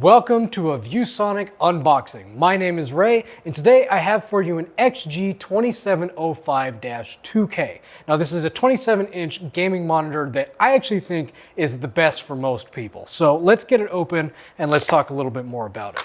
Welcome to a ViewSonic unboxing. My name is Ray, and today I have for you an XG2705-2K. Now this is a 27-inch gaming monitor that I actually think is the best for most people. So let's get it open and let's talk a little bit more about it.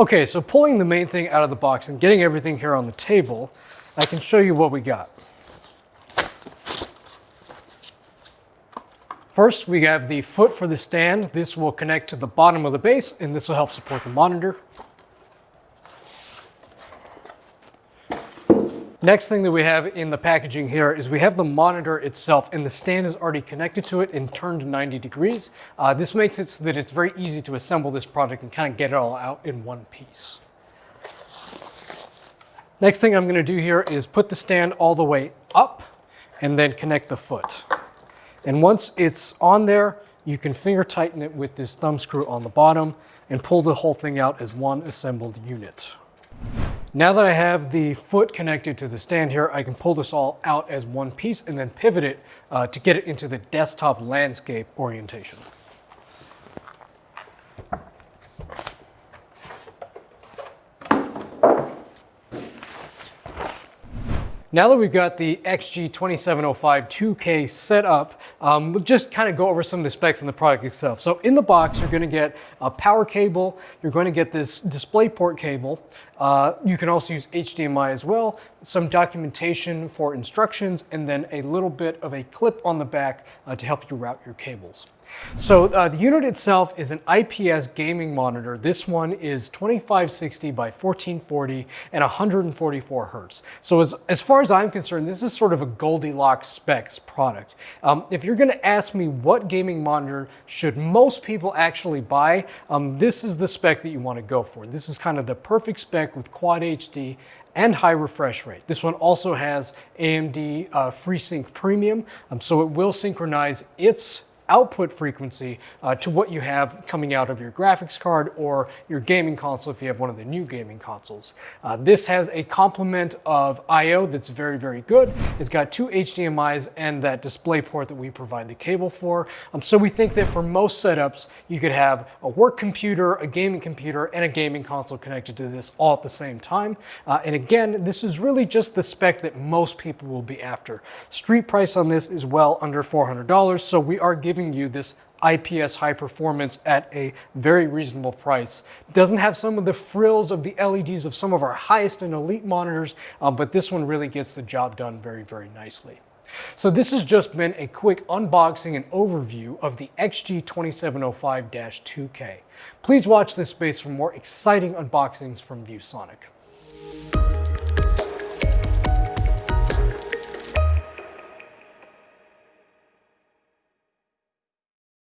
Okay, so pulling the main thing out of the box and getting everything here on the table, I can show you what we got. First, we have the foot for the stand. This will connect to the bottom of the base, and this will help support the monitor. Next thing that we have in the packaging here is we have the monitor itself and the stand is already connected to it and turned 90 degrees. Uh, this makes it so that it's very easy to assemble this product and kind of get it all out in one piece. Next thing I'm gonna do here is put the stand all the way up and then connect the foot. And once it's on there, you can finger tighten it with this thumb screw on the bottom and pull the whole thing out as one assembled unit. Now that I have the foot connected to the stand here, I can pull this all out as one piece and then pivot it uh, to get it into the desktop landscape orientation. Now that we've got the XG2705 2K set up, um, we'll just kind of go over some of the specs in the product itself. So in the box, you're going to get a power cable, you're going to get this DisplayPort cable, uh, you can also use HDMI as well, some documentation for instructions, and then a little bit of a clip on the back uh, to help you route your cables. So uh, the unit itself is an IPS gaming monitor. This one is 2560 by 1440 and 144 hertz. So as, as far as I'm concerned, this is sort of a Goldilocks specs product. Um, if you're gonna ask me what gaming monitor should most people actually buy, um, this is the spec that you wanna go for. This is kind of the perfect spec with Quad HD and high refresh rate. This one also has AMD uh, FreeSync Premium, um, so it will synchronize its output frequency uh, to what you have coming out of your graphics card or your gaming console if you have one of the new gaming consoles. Uh, this has a complement of I.O. that's very, very good. It's got two HDMIs and that display port that we provide the cable for. Um, so we think that for most setups, you could have a work computer, a gaming computer, and a gaming console connected to this all at the same time. Uh, and again, this is really just the spec that most people will be after. Street price on this is well under $400, so we are giving giving you this IPS high performance at a very reasonable price. Doesn't have some of the frills of the LEDs of some of our highest and elite monitors, uh, but this one really gets the job done very, very nicely. So this has just been a quick unboxing and overview of the XG2705-2K. Please watch this space for more exciting unboxings from ViewSonic.